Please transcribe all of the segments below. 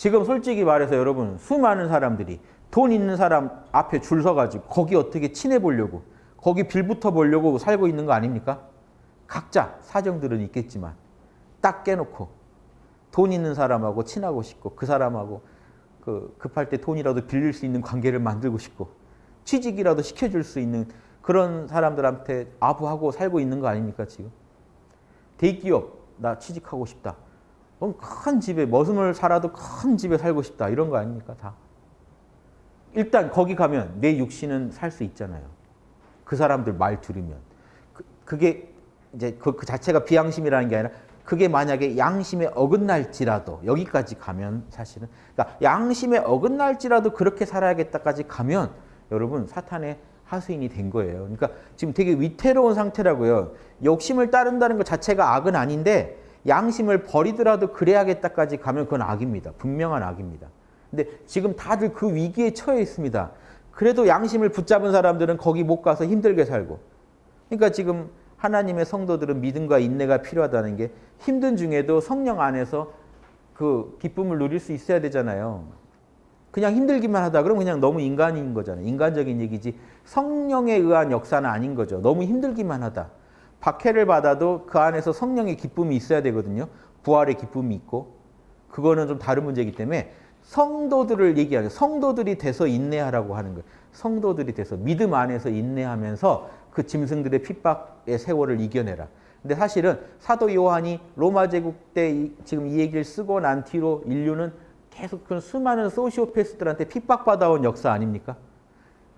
지금 솔직히 말해서 여러분 수많은 사람들이 돈 있는 사람 앞에 줄 서가지고 거기 어떻게 친해 보려고 거기 빌붙어 보려고 살고 있는 거 아닙니까? 각자 사정들은 있겠지만 딱 깨놓고 돈 있는 사람하고 친하고 싶고 그 사람하고 그 급할 때 돈이라도 빌릴 수 있는 관계를 만들고 싶고 취직이라도 시켜줄 수 있는 그런 사람들한테 아부하고 살고 있는 거 아닙니까 지금? 대기업 나 취직하고 싶다. 큰 집에 머슴을 살아도 큰 집에 살고 싶다 이런 거 아닙니까 다. 일단 거기 가면 내 육신은 살 수 있잖아요. 그 사람들 말 들으면 그, 게 이제 그, 그 자체가 비양심이라는 게 아니라 그게 만약에 양심에 어긋날지라도 여기까지 가면 사실은 그러니까 양심에 어긋날지라도 그렇게 살아야겠다까지 가면 여러분 사탄의 하수인이 된 거예요. 그러니까 지금 되게 위태로운 상태라고요. 욕심을 따른다는 것 자체가 악은 아닌데 양심을 버리더라도 그래야겠다까지 가면 그건 악입니다. 분명한 악입니다. 근데 지금 다들 그 위기에 처해 있습니다. 그래도 양심을 붙잡은 사람들은 거기 못 가서 힘들게 살고. 그러니까 지금 하나님의 성도들은 믿음과 인내가 필요하다는 게 힘든 중에도 성령 안에서 그 기쁨을 누릴 수 있어야 되잖아요. 그냥 힘들기만 하다 그러면 그냥 너무 인간인 거잖아요. 인간적인 얘기지 성령에 의한 역사는 아닌 거죠. 너무 힘들기만 하다. 박해를 받아도 그 안에서 성령의 기쁨이 있어야 되거든요. 부활의 기쁨이 있고 그거는 좀 다른 문제이기 때문에 성도들을 얘기하는 성도들이 돼서 인내하라고 하는 거예요. 성도들이 돼서 믿음 안에서 인내하면서 그 짐승들의 핍박의 세월을 이겨내라. 근데 사실은 사도 요한이 로마 제국 때 지금 이 얘기를 쓰고 난 뒤로 인류는 계속 그 수많은 소시오패스들한테 핍박받아온 역사 아닙니까?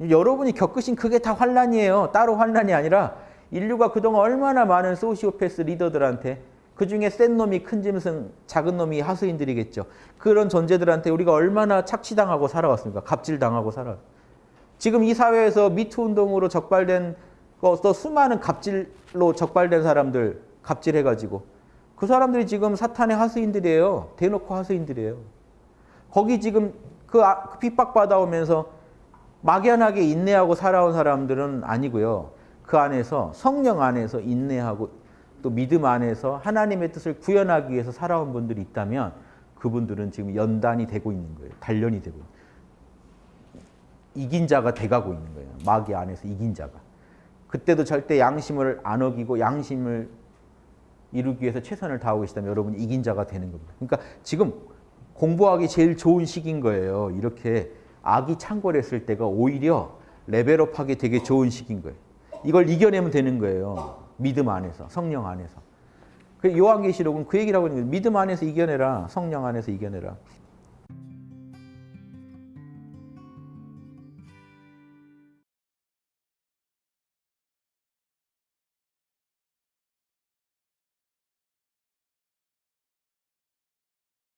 여러분이 겪으신 그게 다 환란이에요. 따로 환란이 아니라 인류가 그동안 얼마나 많은 소시오패스 리더들한테 그중에 센 놈이 큰 짐승, 작은 놈이 하수인들이겠죠. 그런 존재들한테 우리가 얼마나 착취당하고 살아왔습니까? 갑질당하고 살아 지금 이 사회에서 미투 운동으로 적발된 또 수많은 갑질로 적발된 사람들 갑질해가지고 그 사람들이 지금 사탄의 하수인들이에요. 대놓고 하수인들이에요. 거기 지금 그, 아, 그 핍박받아오면서 막연하게 인내하고 살아온 사람들은 아니고요. 그 안에서 성령 안에서 인내하고 또 믿음 안에서 하나님의 뜻을 구현하기 위해서 살아온 분들이 있다면 그분들은 지금 연단이 되고 있는 거예요. 단련이 되고 이긴 자가 돼가고 있는 거예요. 마귀 안에서 이긴 자가. 그때도 절대 양심을 안 어기고 양심을 이루기 위해서 최선을 다하고 계시다면 여러분 이긴 자가 되는 겁니다. 그러니까 지금 공부하기 제일 좋은 시기인 거예요. 이렇게 악이 창궐했을 때가 오히려 레벨업하기 되게 좋은 시기인 거예요. 이걸 이겨내면 되는 거예요. 믿음 안에서, 성령 안에서. 그 요한계시록은 그 얘기를 하고 있는 거예요. 믿음 안에서 이겨내라, 성령 안에서 이겨내라.